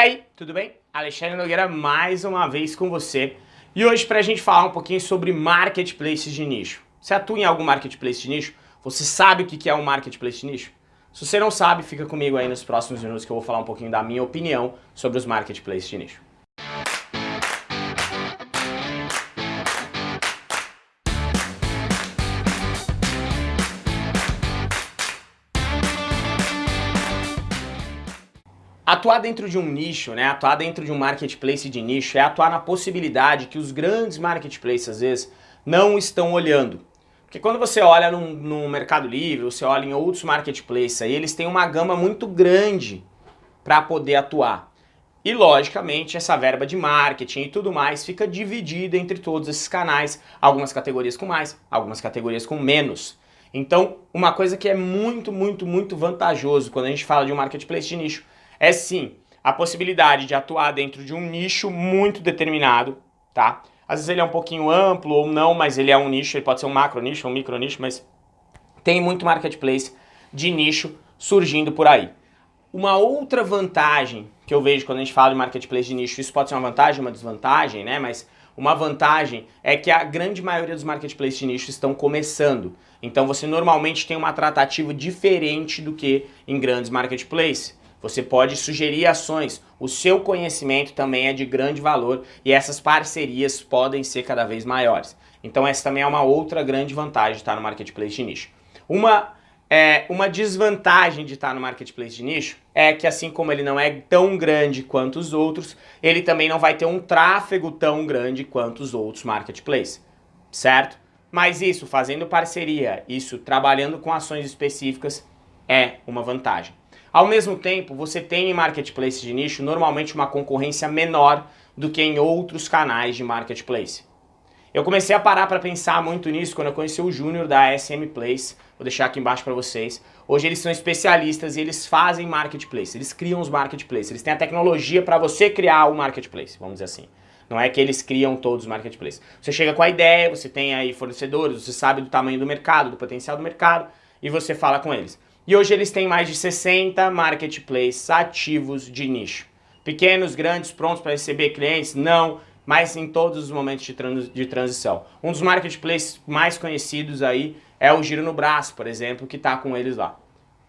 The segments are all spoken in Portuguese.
aí, tudo bem? Alexandre Nogueira mais uma vez com você. E hoje para a gente falar um pouquinho sobre marketplaces de nicho. Você atua em algum marketplace de nicho? Você sabe o que é um marketplace de nicho? Se você não sabe, fica comigo aí nos próximos minutos que eu vou falar um pouquinho da minha opinião sobre os marketplaces de nicho. Atuar dentro de um nicho, né, atuar dentro de um marketplace de nicho é atuar na possibilidade que os grandes marketplaces, às vezes, não estão olhando. Porque quando você olha no, no Mercado Livre, você olha em outros marketplaces, aí, eles têm uma gama muito grande para poder atuar. E, logicamente, essa verba de marketing e tudo mais fica dividida entre todos esses canais, algumas categorias com mais, algumas categorias com menos. Então, uma coisa que é muito, muito, muito vantajoso quando a gente fala de um marketplace de nicho é sim a possibilidade de atuar dentro de um nicho muito determinado, tá? Às vezes ele é um pouquinho amplo ou não, mas ele é um nicho, ele pode ser um macro nicho, um micro nicho, mas tem muito marketplace de nicho surgindo por aí. Uma outra vantagem que eu vejo quando a gente fala de marketplace de nicho, isso pode ser uma vantagem, uma desvantagem, né? Mas uma vantagem é que a grande maioria dos marketplaces de nicho estão começando. Então você normalmente tem uma tratativa diferente do que em grandes marketplaces. Você pode sugerir ações, o seu conhecimento também é de grande valor e essas parcerias podem ser cada vez maiores. Então essa também é uma outra grande vantagem de estar no Marketplace de nicho. Uma, é, uma desvantagem de estar no Marketplace de nicho é que assim como ele não é tão grande quanto os outros, ele também não vai ter um tráfego tão grande quanto os outros Marketplaces, certo? Mas isso, fazendo parceria, isso trabalhando com ações específicas, é uma vantagem. Ao mesmo tempo, você tem em marketplace de nicho normalmente uma concorrência menor do que em outros canais de marketplace. Eu comecei a parar para pensar muito nisso quando eu conheci o Júnior da SM Place, vou deixar aqui embaixo para vocês. Hoje eles são especialistas e eles fazem marketplace, eles criam os marketplaces, eles têm a tecnologia para você criar o marketplace, vamos dizer assim. Não é que eles criam todos os marketplaces. Você chega com a ideia, você tem aí fornecedores, você sabe do tamanho do mercado, do potencial do mercado e você fala com eles. E hoje eles têm mais de 60 marketplaces ativos de nicho. Pequenos, grandes, prontos para receber clientes? Não, mas em todos os momentos de, trans de transição. Um dos marketplaces mais conhecidos aí é o Giro no Braço, por exemplo, que está com eles lá.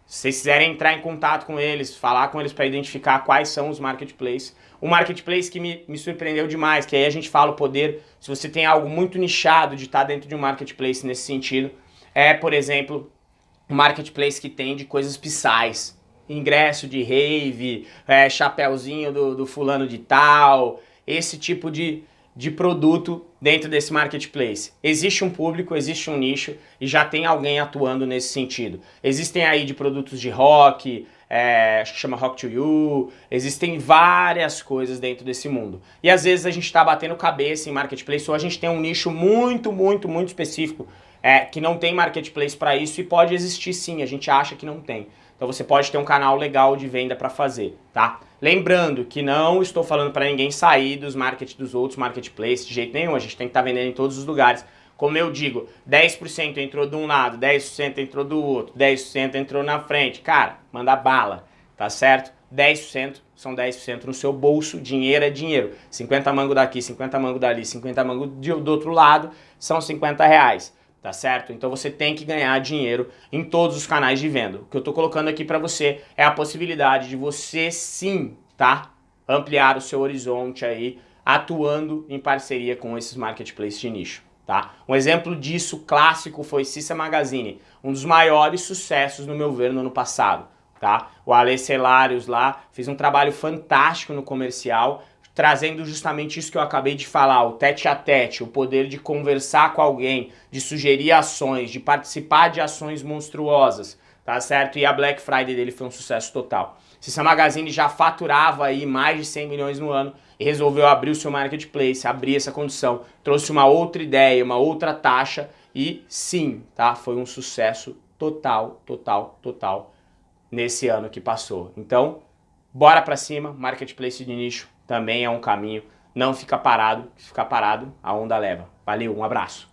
Se vocês quiserem entrar em contato com eles, falar com eles para identificar quais são os marketplaces. Um marketplace que me, me surpreendeu demais, que aí a gente fala o poder, se você tem algo muito nichado de estar tá dentro de um marketplace nesse sentido, é, por exemplo, marketplace que tem de coisas pisais. Ingresso de rave, é, chapéuzinho do, do fulano de tal, esse tipo de, de produto dentro desse marketplace. Existe um público, existe um nicho e já tem alguém atuando nesse sentido. Existem aí de produtos de rock, é, acho que chama Rock to You, existem várias coisas dentro desse mundo. E às vezes a gente está batendo cabeça em marketplace ou a gente tem um nicho muito, muito, muito específico é, que não tem marketplace para isso e pode existir sim, a gente acha que não tem. Então você pode ter um canal legal de venda para fazer, tá? Lembrando que não estou falando para ninguém sair dos market dos outros marketplaces de jeito nenhum, a gente tem que estar tá vendendo em todos os lugares. Como eu digo, 10% entrou de um lado, 10% entrou do outro, 10% entrou na frente. Cara, manda bala, tá certo? 10% são 10% no seu bolso, dinheiro é dinheiro. 50 mango daqui, 50 mango dali, 50 mango do outro lado, são 50 reais tá certo? Então você tem que ganhar dinheiro em todos os canais de venda. O que eu estou colocando aqui para você é a possibilidade de você sim, tá? Ampliar o seu horizonte aí, atuando em parceria com esses marketplaces de nicho. Tá? Um exemplo disso clássico foi Cissa Magazine, um dos maiores sucessos no meu ver no ano passado. Tá? O Ale Celários lá fez um trabalho fantástico no comercial, trazendo justamente isso que eu acabei de falar, o tete a tete, o poder de conversar com alguém, de sugerir ações, de participar de ações monstruosas, tá certo? E a Black Friday dele foi um sucesso total. Cissa Magazine já faturava aí mais de 100 milhões no ano e resolveu abrir o seu marketplace, abrir essa condição, trouxe uma outra ideia, uma outra taxa e sim, tá? Foi um sucesso total, total, total nesse ano que passou. Então, bora pra cima, marketplace de nicho, também é um caminho. Não fica parado, se ficar parado, a onda leva. Valeu, um abraço.